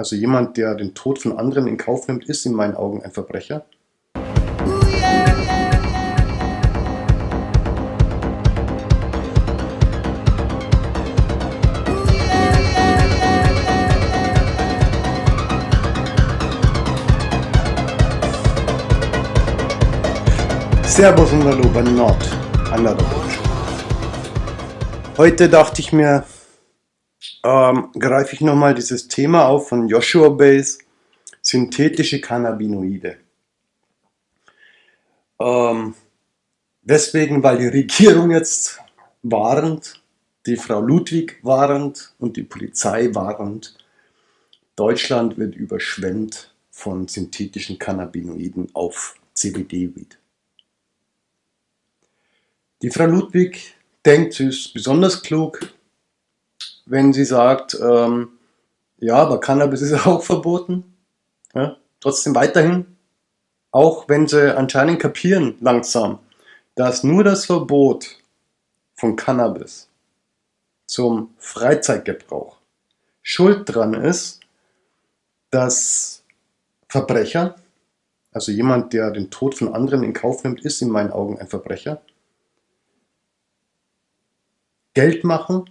Also jemand, der den Tod von anderen in Kauf nimmt, ist in meinen Augen ein Verbrecher. Servus und Hallo bei Nord, anderer Botschaft. Heute dachte ich mir, ähm, greife ich nochmal dieses Thema auf von Joshua Base, synthetische Cannabinoide. Ähm, deswegen, weil die Regierung jetzt warnt, die Frau Ludwig warnt und die Polizei warnt, Deutschland wird überschwemmt von synthetischen Cannabinoiden auf CBD-Weed. Die Frau Ludwig denkt, sie ist besonders klug, wenn sie sagt, ähm, ja, aber Cannabis ist auch verboten. Ja, trotzdem weiterhin, auch wenn sie anscheinend kapieren langsam, dass nur das Verbot von Cannabis zum Freizeitgebrauch schuld dran ist, dass Verbrecher, also jemand, der den Tod von anderen in Kauf nimmt, ist in meinen Augen ein Verbrecher, Geld machen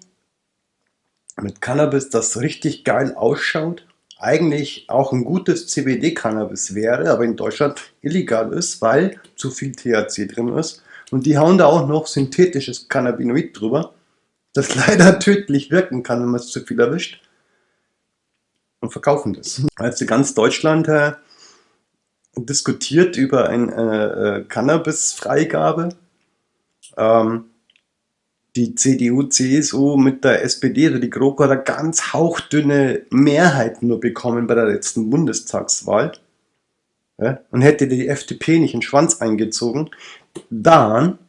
mit Cannabis, das richtig geil ausschaut, eigentlich auch ein gutes CBD-Cannabis wäre, aber in Deutschland illegal ist, weil zu viel THC drin ist. Und die hauen da auch noch synthetisches Cannabinoid drüber, das leider tödlich wirken kann, wenn man es zu viel erwischt. Und verkaufen das. Also ganz Deutschland äh, diskutiert über eine äh, äh, Cannabis-Freigabe. Ähm, die CDU, CSU mit der SPD, also die GroKo hat eine ganz hauchdünne Mehrheit nur bekommen bei der letzten Bundestagswahl ja, und hätte die FDP nicht in den Schwanz eingezogen, dann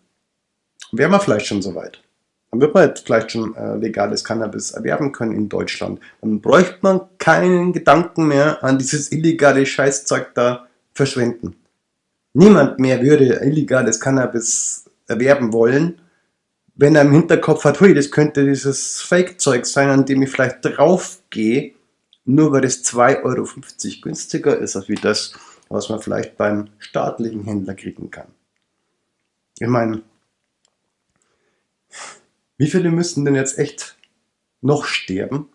wären wir vielleicht schon soweit. Dann wird man jetzt vielleicht schon äh, legales Cannabis erwerben können in Deutschland. Dann bräuchte man keinen Gedanken mehr an dieses illegale Scheißzeug da verschwenden. Niemand mehr würde illegales Cannabis erwerben wollen, wenn er im Hinterkopf hat, hui, das könnte dieses Fake-Zeug sein, an dem ich vielleicht draufgehe, nur weil es 2,50 Euro günstiger ist, als wie das, was man vielleicht beim staatlichen Händler kriegen kann. Ich meine, wie viele müssten denn jetzt echt noch sterben?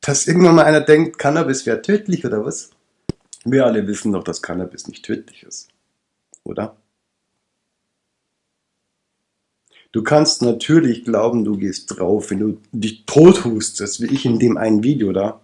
Dass irgendwann mal einer denkt, Cannabis wäre tödlich oder was? Wir alle wissen doch, dass Cannabis nicht tödlich ist. Oder? Du kannst natürlich glauben, du gehst drauf, wenn du dich tot hustest, wie ich in dem einen Video da.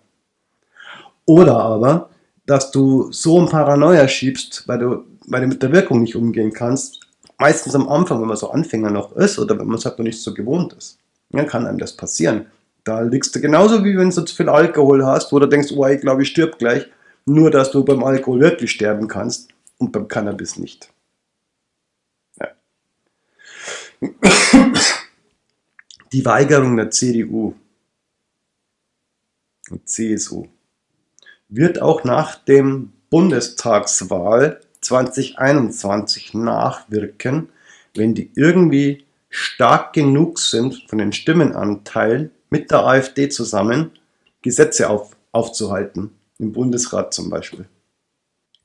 Oder aber, dass du so ein Paranoia schiebst, weil du, weil du mit der Wirkung nicht umgehen kannst. Meistens am Anfang, wenn man so Anfänger noch ist oder wenn man es halt noch nicht so gewohnt ist. Dann kann einem das passieren. Da liegst du genauso wie wenn du zu viel Alkohol hast, wo du denkst, oh, ich glaube, ich stirb gleich. Nur, dass du beim Alkohol wirklich sterben kannst und beim Cannabis nicht. Die Weigerung der CDU und CSU wird auch nach dem Bundestagswahl 2021 nachwirken, wenn die irgendwie stark genug sind von den Stimmenanteilen mit der AfD zusammen Gesetze auf, aufzuhalten, im Bundesrat zum Beispiel.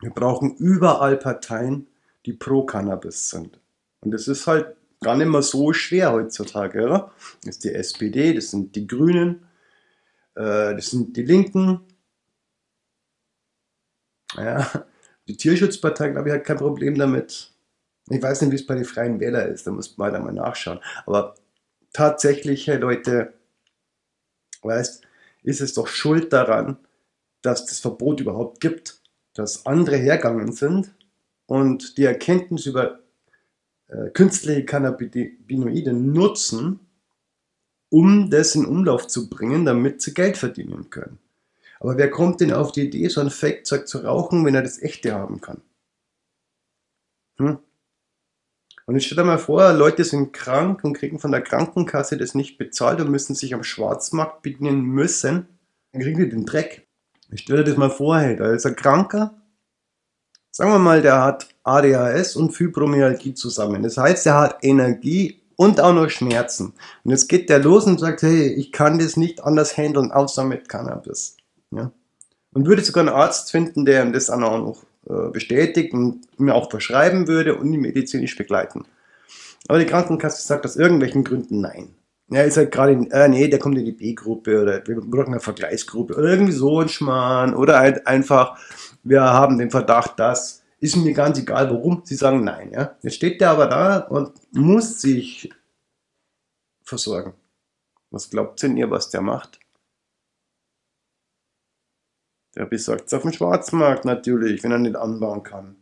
Wir brauchen überall Parteien, die pro Cannabis sind. Und es ist halt gar nicht mehr so schwer heutzutage. Oder? Das ist die SPD, das sind die Grünen, äh, das sind die Linken. Ja, die Tierschutzpartei, glaube ich, hat kein Problem damit. Ich weiß nicht, wie es bei den Freien Wählern ist, da muss man halt mal nachschauen. Aber tatsächlich, hey Leute, weißt, ist es doch schuld daran, dass das Verbot überhaupt gibt, dass andere hergegangen sind und die Erkenntnis über äh, künstliche Cannabinoide nutzen, um das in Umlauf zu bringen, damit sie Geld verdienen können. Aber wer kommt denn auf die Idee, so ein Fake-Zeug zu rauchen, wenn er das echte haben kann? Hm? Und jetzt stell dir mal vor, Leute sind krank und kriegen von der Krankenkasse das nicht bezahlt und müssen sich am Schwarzmarkt bedienen müssen. Dann kriegen die den Dreck. Ich stell dir das mal vor, da ist ein Kranker, Sagen wir mal, der hat ADHS und Fibromyalgie zusammen. Das heißt, er hat Energie und auch noch Schmerzen. Und jetzt geht der los und sagt, hey, ich kann das nicht anders handeln, außer mit Cannabis. Ja? Und würde sogar einen Arzt finden, der ihm das auch noch äh, bestätigt und mir auch verschreiben würde und ihn medizinisch begleiten. Aber die Krankenkasse sagt aus irgendwelchen Gründen nein. Ja, ist halt gerade in, äh, nee, der kommt in die B-Gruppe oder wir brauchen eine Vergleichsgruppe oder irgendwie so ein Schmarrn oder halt einfach, wir haben den Verdacht, dass, ist mir ganz egal warum, sie sagen nein, ja. Jetzt steht der aber da und muss sich versorgen. Was glaubt denn ihr, was der macht? Der besorgt es auf dem Schwarzmarkt natürlich, wenn er nicht anbauen kann.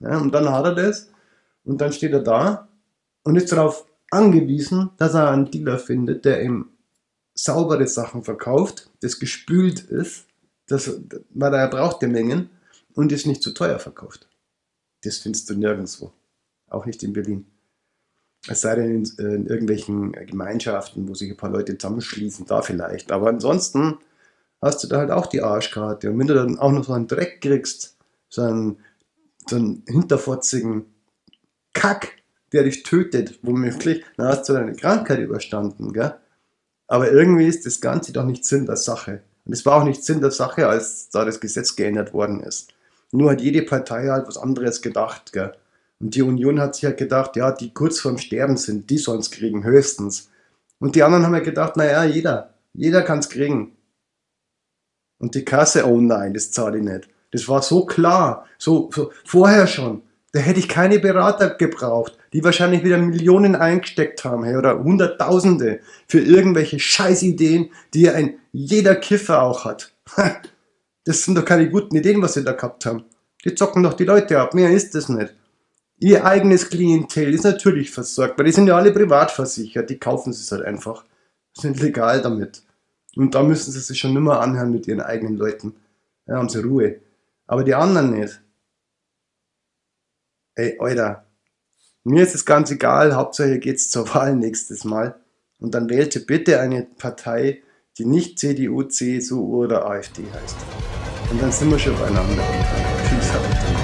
Ja, und dann hat er das und dann steht er da und ist darauf angewiesen, dass er einen Dealer findet, der ihm saubere Sachen verkauft, das gespült ist, das, weil er braucht die Mengen und ist nicht zu teuer verkauft. Das findest du nirgendwo. Auch nicht in Berlin. Es sei denn in, in, irgendwelchen Gemeinschaften, wo sich ein paar Leute zusammenschließen, da vielleicht. Aber ansonsten hast du da halt auch die Arschkarte. Und wenn du dann auch noch so einen Dreck kriegst, so einen, so einen hinterfotzigen Kack, der dich tötet, womöglich, dann hast du deine Krankheit überstanden, gell? Aber irgendwie ist das Ganze doch nicht Sinn der Sache. Und es war auch nicht Sinn der Sache, als da das Gesetz geändert worden ist. Nur hat jede Partei halt was anderes gedacht, gell? Und die Union hat sich halt gedacht, ja, die kurz vorm Sterben sind, die sollen es kriegen, höchstens. Und die anderen haben ja gedacht, naja, jeder, jeder kann es kriegen. Und die Kasse, oh nein, das zahle ich nicht. Das war so klar, so, so vorher schon. Da hätte ich keine Berater gebraucht, die wahrscheinlich wieder Millionen eingesteckt haben hey, oder Hunderttausende für irgendwelche Scheißideen, die ein jeder Kiffer auch hat. Das sind doch keine guten Ideen, was sie da gehabt haben. Die zocken doch die Leute ab, mehr ist das nicht. Ihr eigenes Klientel ist natürlich versorgt, weil die sind ja alle privat versichert, die kaufen es halt einfach. Sind legal damit. Und da müssen sie sich schon nimmer anhören mit ihren eigenen Leuten. Ja, haben sie Ruhe. Aber die anderen nicht. Ey, Alter, mir ist es ganz egal, Hauptsache geht's zur Wahl nächstes Mal. Und dann wählte bitte eine Partei, die nicht CDU, CSU oder AfD heißt. Und dann sind wir schon beieinander. Tschüss, Alter.